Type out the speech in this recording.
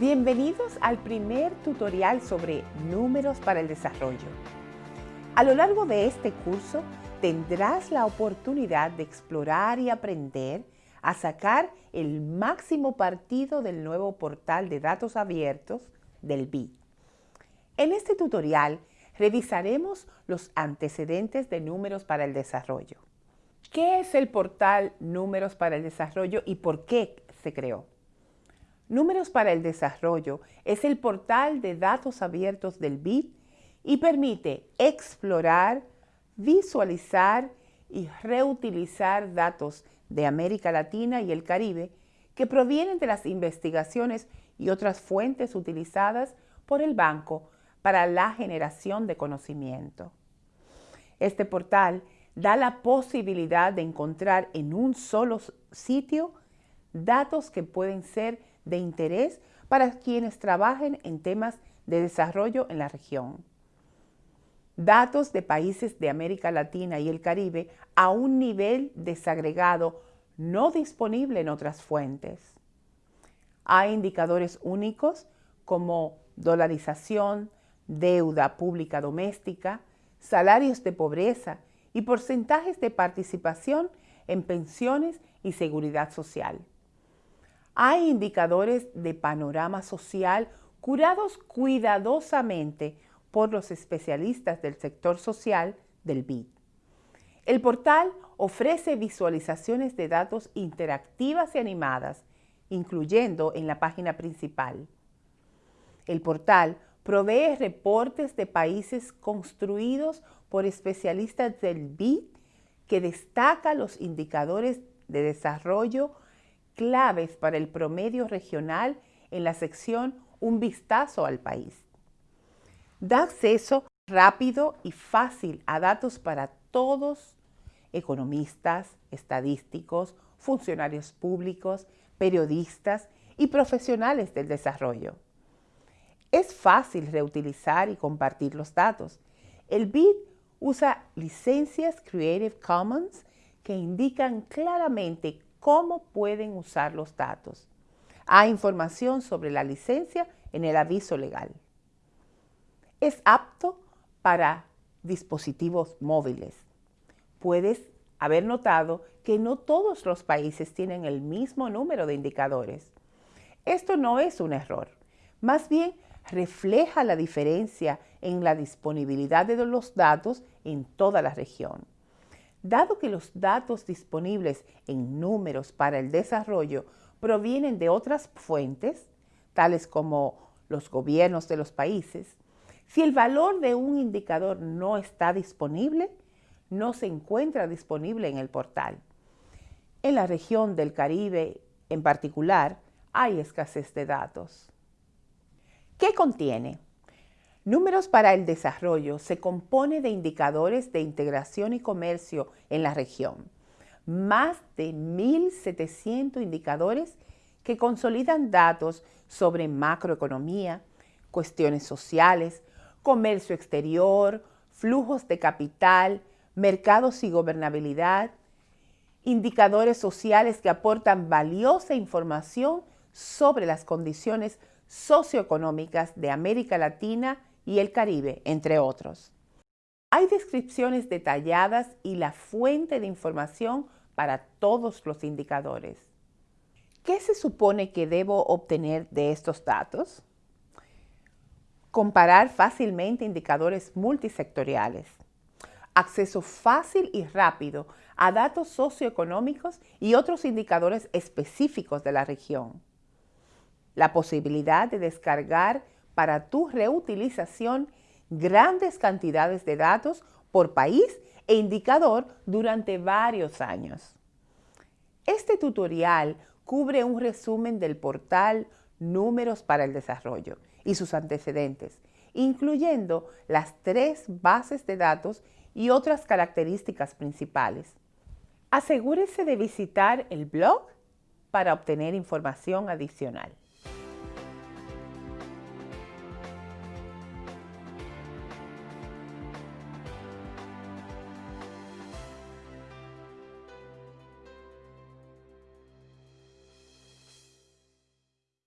Bienvenidos al primer tutorial sobre números para el desarrollo. A lo largo de este curso tendrás la oportunidad de explorar y aprender a sacar el máximo partido del nuevo portal de datos abiertos del BID. En este tutorial revisaremos los antecedentes de números para el desarrollo. ¿Qué es el portal Números para el Desarrollo y por qué se creó? Números para el Desarrollo es el portal de datos abiertos del BID y permite explorar, visualizar y reutilizar datos de América Latina y el Caribe que provienen de las investigaciones y otras fuentes utilizadas por el banco para la generación de conocimiento. Este portal da la posibilidad de encontrar en un solo sitio datos que pueden ser de interés para quienes trabajen en temas de desarrollo en la región. Datos de países de América Latina y el Caribe a un nivel desagregado no disponible en otras fuentes. Hay indicadores únicos como dolarización, deuda pública doméstica, salarios de pobreza y porcentajes de participación en pensiones y seguridad social. Hay indicadores de panorama social curados cuidadosamente por los especialistas del sector social del BID. El portal ofrece visualizaciones de datos interactivas y animadas, incluyendo en la página principal. El portal provee reportes de países construidos por especialistas del BID que destaca los indicadores de desarrollo claves para el promedio regional en la sección Un vistazo al país. Da acceso rápido y fácil a datos para todos, economistas, estadísticos, funcionarios públicos, periodistas y profesionales del desarrollo. Es fácil reutilizar y compartir los datos. El BID usa licencias Creative Commons que indican claramente cómo pueden usar los datos. Hay información sobre la licencia en el aviso legal. Es apto para dispositivos móviles. Puedes haber notado que no todos los países tienen el mismo número de indicadores. Esto no es un error, más bien refleja la diferencia en la disponibilidad de los datos en toda la región. Dado que los datos disponibles en números para el desarrollo provienen de otras fuentes, tales como los gobiernos de los países, si el valor de un indicador no está disponible, no se encuentra disponible en el portal. En la región del Caribe en particular, hay escasez de datos. ¿Qué contiene? Números para el Desarrollo se compone de indicadores de integración y comercio en la región. Más de 1.700 indicadores que consolidan datos sobre macroeconomía, cuestiones sociales, comercio exterior, flujos de capital, mercados y gobernabilidad, indicadores sociales que aportan valiosa información sobre las condiciones socioeconómicas de América Latina y el Caribe, entre otros. Hay descripciones detalladas y la fuente de información para todos los indicadores. ¿Qué se supone que debo obtener de estos datos? Comparar fácilmente indicadores multisectoriales. Acceso fácil y rápido a datos socioeconómicos y otros indicadores específicos de la región. La posibilidad de descargar para tu reutilización grandes cantidades de datos por país e indicador durante varios años. Este tutorial cubre un resumen del portal Números para el Desarrollo y sus antecedentes, incluyendo las tres bases de datos y otras características principales. Asegúrese de visitar el blog para obtener información adicional.